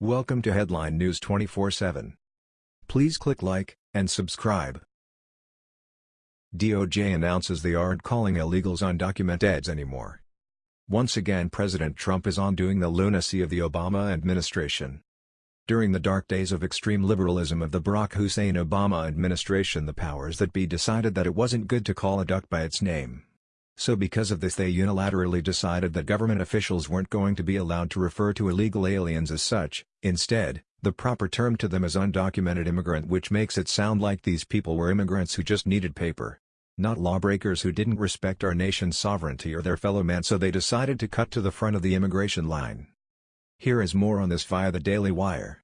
Welcome to Headline News 24/7. Please click like and subscribe. DOJ announces they aren't calling illegals undocumenteds anymore. Once again President Trump is undoing the lunacy of the Obama administration. During the dark days of extreme liberalism of the Barack Hussein Obama administration the powers that be decided that it wasn't good to call a duck by its name. So because of this they unilaterally decided that government officials weren't going to be allowed to refer to illegal aliens as such, instead, the proper term to them is undocumented immigrant which makes it sound like these people were immigrants who just needed paper. Not lawbreakers who didn't respect our nation's sovereignty or their fellow man so they decided to cut to the front of the immigration line. Here is more on this via the Daily Wire.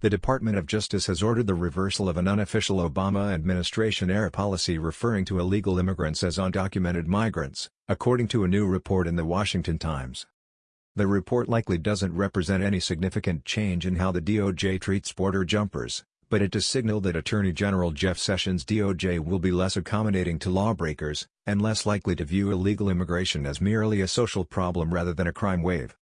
The Department of Justice has ordered the reversal of an unofficial Obama administration-era policy referring to illegal immigrants as undocumented migrants, according to a new report in The Washington Times. The report likely doesn't represent any significant change in how the DOJ treats border jumpers, but it does signal that Attorney General Jeff Sessions' DOJ will be less accommodating to lawbreakers, and less likely to view illegal immigration as merely a social problem rather than a crime wave.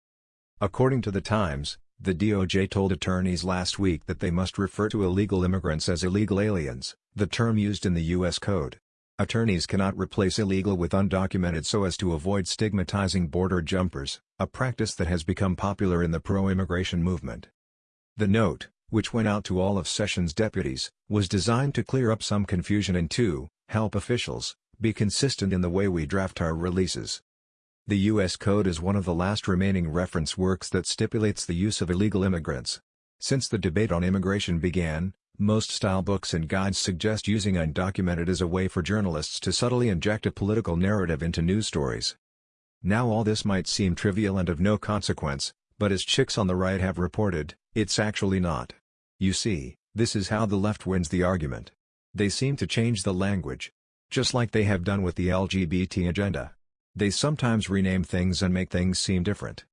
According to the Times, the DOJ told attorneys last week that they must refer to illegal immigrants as illegal aliens, the term used in the U.S. Code. Attorneys cannot replace illegal with undocumented so as to avoid stigmatizing border jumpers, a practice that has become popular in the pro-immigration movement. The note, which went out to all of Sessions' deputies, was designed to clear up some confusion and to help officials be consistent in the way we draft our releases. The U.S. Code is one of the last remaining reference works that stipulates the use of illegal immigrants. Since the debate on immigration began, most style books and guides suggest using undocumented as a way for journalists to subtly inject a political narrative into news stories. Now all this might seem trivial and of no consequence, but as chicks on the right have reported, it's actually not. You see, this is how the left wins the argument. They seem to change the language. Just like they have done with the LGBT agenda. They sometimes rename things and make things seem different.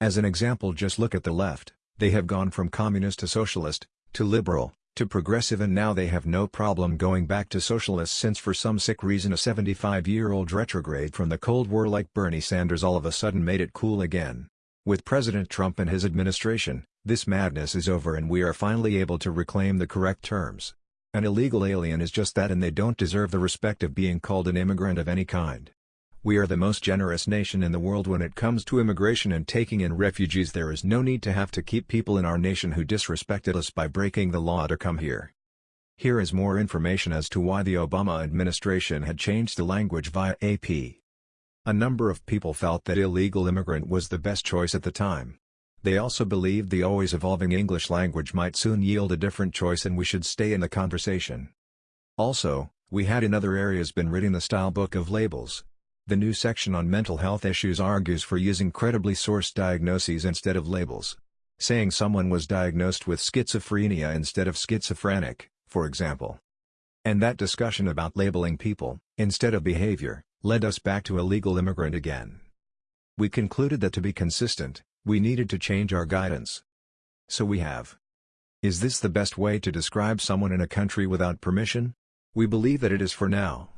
As an example just look at the left, they have gone from communist to socialist, to liberal, to progressive and now they have no problem going back to socialist since for some sick reason a 75-year-old retrograde from the Cold War like Bernie Sanders all of a sudden made it cool again. With President Trump and his administration, this madness is over and we are finally able to reclaim the correct terms. An illegal alien is just that and they don't deserve the respect of being called an immigrant of any kind. We are the most generous nation in the world when it comes to immigration and taking in refugees there is no need to have to keep people in our nation who disrespected us by breaking the law to come here. Here is more information as to why the Obama administration had changed the language via AP. A number of people felt that illegal immigrant was the best choice at the time. They also believed the always evolving English language might soon yield a different choice and we should stay in the conversation. Also, we had in other areas been reading the style book of labels. The new section on mental health issues argues for using credibly sourced diagnoses instead of labels. Saying someone was diagnosed with schizophrenia instead of schizophrenic, for example. And that discussion about labeling people, instead of behavior, led us back to illegal immigrant again. We concluded that to be consistent, we needed to change our guidance. So we have. Is this the best way to describe someone in a country without permission? We believe that it is for now.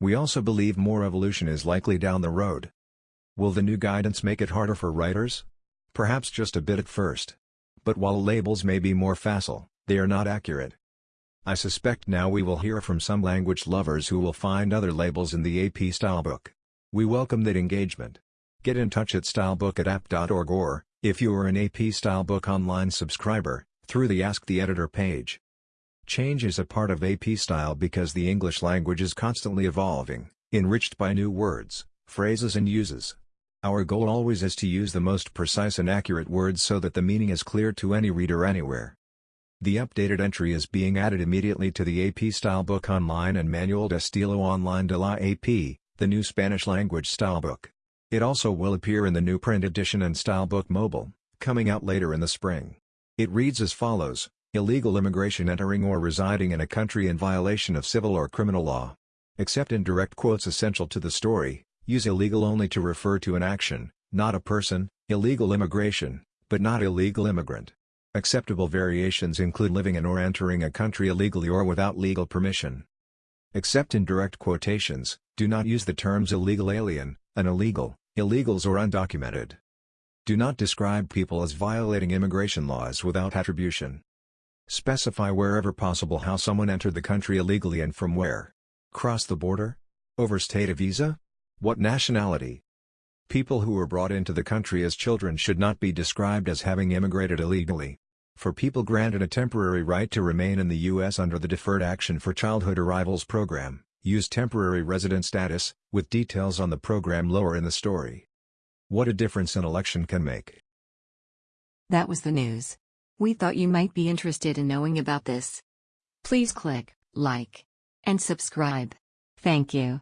We also believe more evolution is likely down the road. Will the new guidance make it harder for writers? Perhaps just a bit at first. But while labels may be more facile, they are not accurate. I suspect now we will hear from some language lovers who will find other labels in the AP Stylebook. We welcome that engagement. Get in touch at stylebook at app.org or, if you are an AP Stylebook online subscriber, through the Ask the Editor page. Change is a part of AP style because the English language is constantly evolving, enriched by new words, phrases and uses. Our goal always is to use the most precise and accurate words so that the meaning is clear to any reader anywhere. The updated entry is being added immediately to the AP Stylebook Online and Manual de Estilo Online de la AP, the new Spanish language stylebook. It also will appear in the new print edition and Stylebook Mobile, coming out later in the spring. It reads as follows, Illegal immigration entering or residing in a country in violation of civil or criminal law. Except in direct quotes essential to the story, use illegal only to refer to an action, not a person, illegal immigration, but not illegal immigrant. Acceptable variations include living in or entering a country illegally or without legal permission. Except in direct quotations, do not use the terms illegal alien, an illegal, illegals or undocumented. Do not describe people as violating immigration laws without attribution. Specify wherever possible how someone entered the country illegally and from where. Cross the border? Overstayed a visa? What nationality? People who were brought into the country as children should not be described as having immigrated illegally. For people granted a temporary right to remain in the U.S. under the Deferred Action for Childhood Arrivals program, use temporary resident status, with details on the program lower in the story. What a difference an election can make. That was the news. We thought you might be interested in knowing about this. Please click like and subscribe. Thank you.